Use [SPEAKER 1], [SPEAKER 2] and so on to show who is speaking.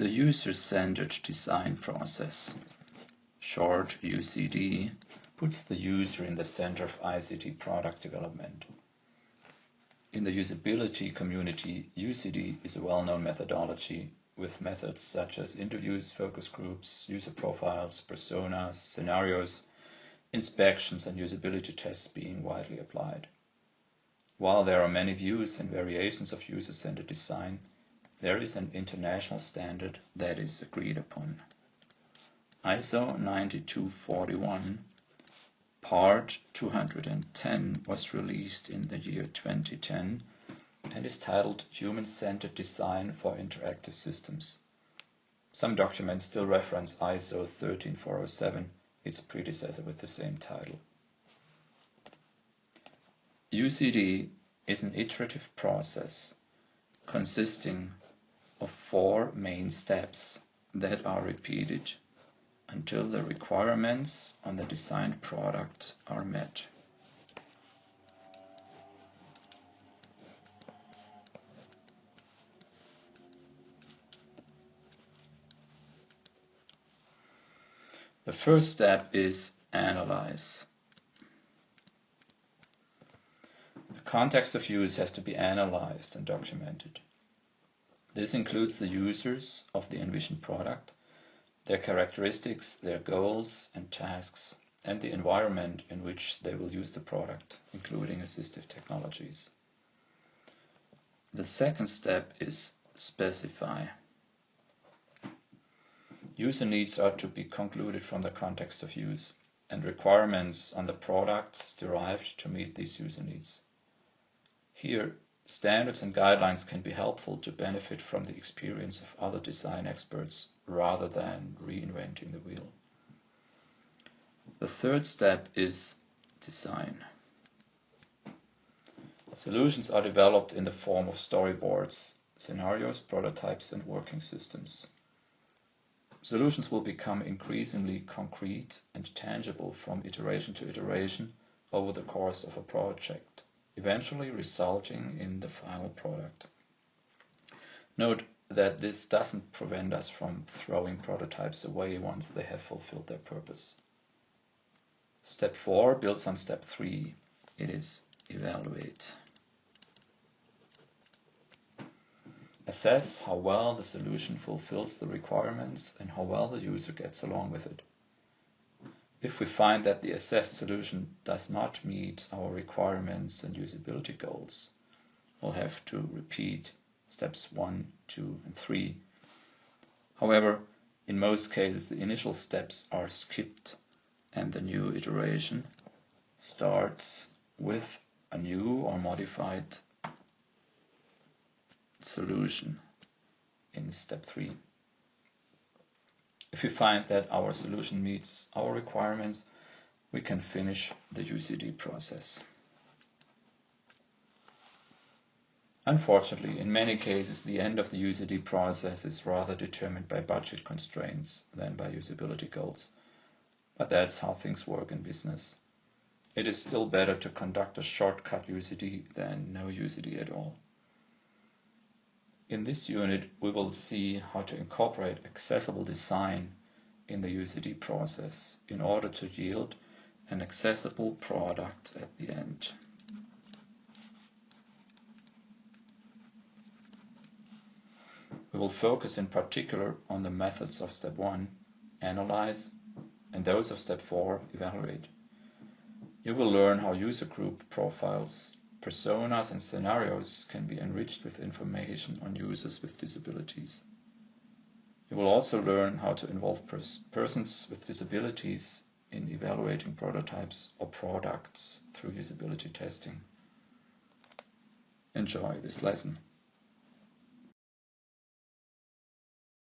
[SPEAKER 1] The user-centered design process, short UCD, puts the user in the center of ICT product development. In the usability community, UCD is a well-known methodology with methods such as interviews, focus groups, user profiles, personas, scenarios, inspections and usability tests being widely applied. While there are many views and variations of user-centered design, there is an international standard that is agreed upon. ISO 9241 Part 210 was released in the year 2010 and is titled Human-Centered Design for Interactive Systems. Some documents still reference ISO 13407, its predecessor with the same title. UCD is an iterative process consisting of four main steps that are repeated until the requirements on the designed product are met. The first step is analyze. The context of use has to be analyzed and documented. This includes the users of the envisioned product, their characteristics, their goals and tasks, and the environment in which they will use the product, including assistive technologies. The second step is specify. User needs are to be concluded from the context of use and requirements on the products derived to meet these user needs. Here, standards and guidelines can be helpful to benefit from the experience of other design experts rather than reinventing the wheel. The third step is design. Solutions are developed in the form of storyboards, scenarios, prototypes and working systems. Solutions will become increasingly concrete and tangible from iteration to iteration over the course of a project, eventually resulting in the final product. Note that this doesn't prevent us from throwing prototypes away once they have fulfilled their purpose. Step 4 builds on step 3. It is evaluate. Assess how well the solution fulfills the requirements and how well the user gets along with it. If we find that the assessed solution does not meet our requirements and usability goals, we'll have to repeat steps 1, 2 and 3. However, in most cases the initial steps are skipped and the new iteration starts with a new or modified solution in step 3. If we find that our solution meets our requirements, we can finish the UCD process. Unfortunately, in many cases, the end of the UCD process is rather determined by budget constraints than by usability goals. But that's how things work in business. It is still better to conduct a shortcut UCD than no UCD at all. In this unit, we will see how to incorporate accessible design in the UCD process in order to yield an accessible product at the end. We will focus in particular on the methods of step 1, analyze, and those of step 4, evaluate. You will learn how user group profiles Personas and scenarios can be enriched with information on users with disabilities. You will also learn how to involve pers persons with disabilities in evaluating prototypes or products through usability testing. Enjoy this lesson.